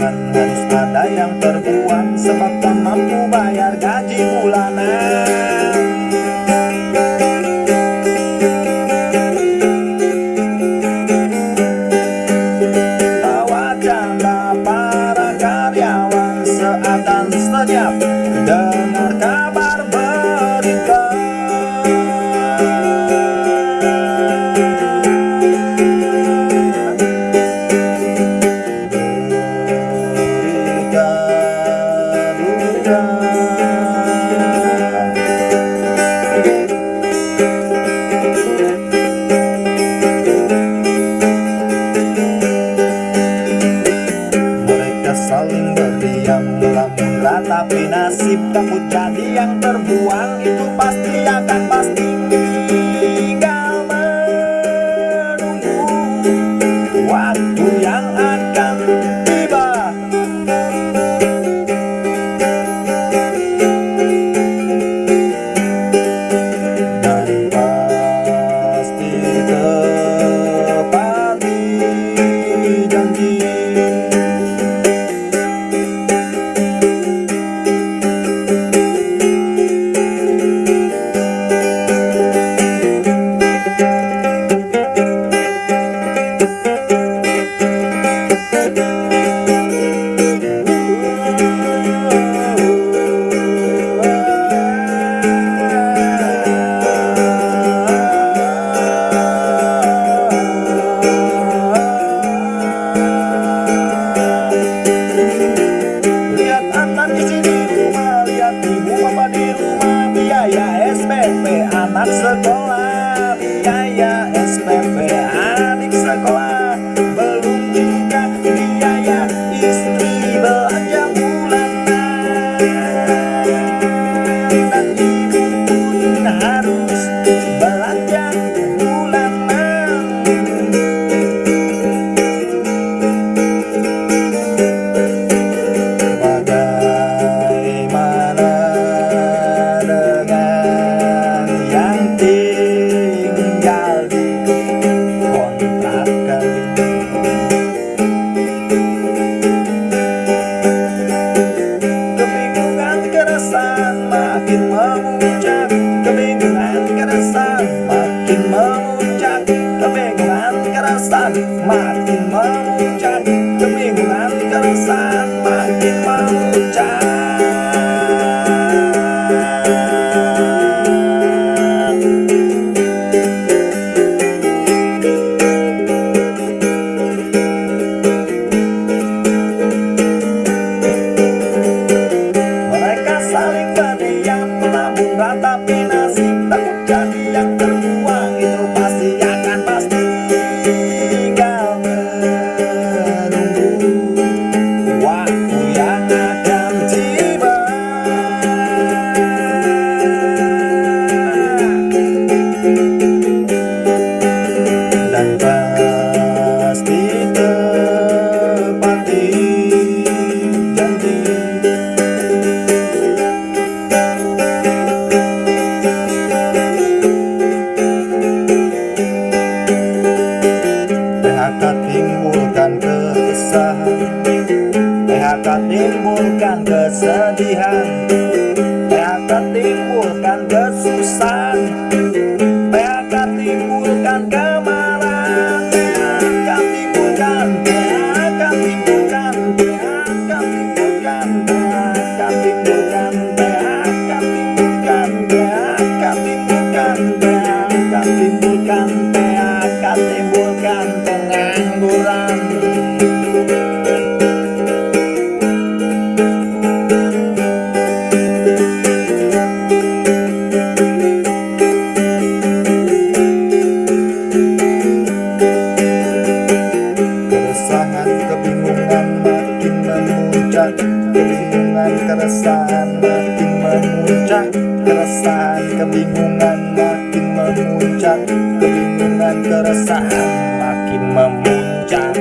Harus ada yang terbuang Sebab tak mampu bayar gaji bulanan. nasib kamu jadi yang terbuang itu pasti akan pasti menimbulkan kesusahan Kebingungan keresahan makin memuncak. Keresahan kebingungan makin memuncak. Kebingungan keresahan makin memuncak.